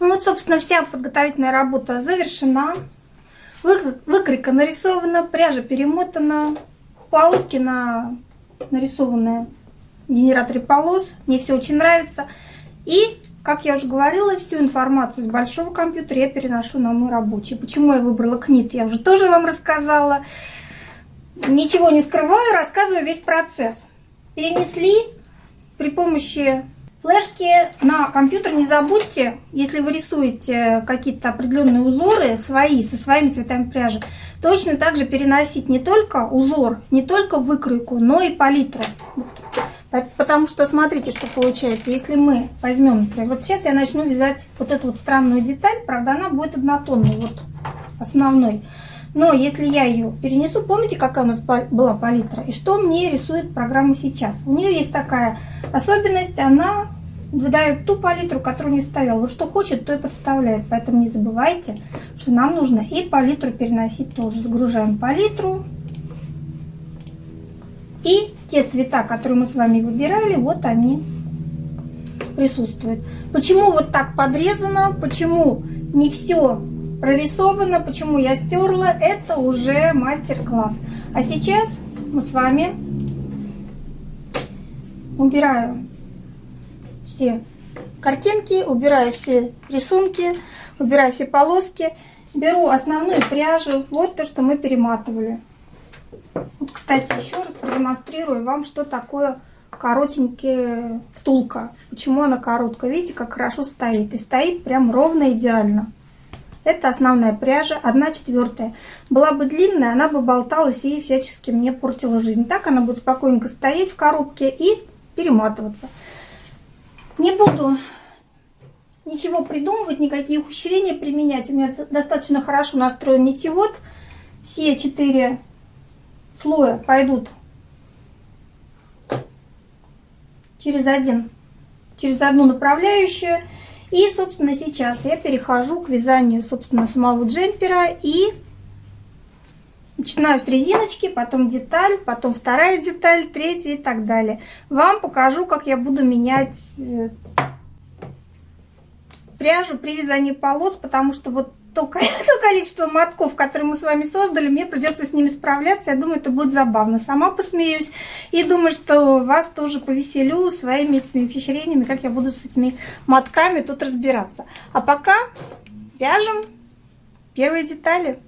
Ну вот, собственно, вся подготовительная работа завершена. Выкройка нарисована, пряжа перемотана, полоски на нарисованные генераторе полос. Мне все очень нравится. И, как я уже говорила, всю информацию с большого компьютера я переношу на мой рабочий. Почему я выбрала КНИТ, я уже тоже вам рассказала. Ничего не скрываю, рассказываю весь процесс. Перенесли при помощи Флешки на компьютер не забудьте, если вы рисуете какие-то определенные узоры свои, со своими цветами пряжи, точно так же переносить не только узор, не только выкройку, но и палитру. Потому что смотрите, что получается. Если мы возьмем, например, вот сейчас я начну вязать вот эту вот странную деталь, правда, она будет однотонной, вот основной. Но если я ее перенесу, помните, какая у нас была палитра? И что мне рисует программа сейчас? У нее есть такая особенность, она выдает ту палитру, которую не ставила. Вот что хочет, то и подставляет. Поэтому не забывайте, что нам нужно и палитру переносить тоже. Загружаем палитру. И те цвета, которые мы с вами выбирали, вот они присутствуют. Почему вот так подрезано, почему не все прорисовано, почему я стерла, это уже мастер-класс. А сейчас мы с вами убираю все картинки, убираю все рисунки, убираю все полоски, беру основную пряжу, вот то, что мы перематывали. Вот, кстати, еще раз продемонстрирую вам, что такое коротенькая втулка. Почему она короткая. Видите, как хорошо стоит. И стоит прям ровно идеально. Это основная пряжа, 1 четвертая. Была бы длинная, она бы болталась и всячески мне портила жизнь. Так она будет спокойненько стоять в коробке и перематываться. Не буду ничего придумывать, никакие ухищрения применять. У меня достаточно хорошо настроен нитевод. Все четыре слоя пойдут через один, через одну направляющую. И, собственно, сейчас я перехожу к вязанию, собственно, самого джемпера и начинаю с резиночки, потом деталь, потом вторая деталь, третья и так далее. Вам покажу, как я буду менять э, пряжу при вязании полос, потому что вот то, то количество мотков, которые мы с вами создали, мне придется с ними справляться. Я думаю, это будет забавно. Сама посмеюсь. И думаю, что вас тоже повеселю своими этими ухищрениями, как я буду с этими мотками тут разбираться. А пока вяжем первые детали.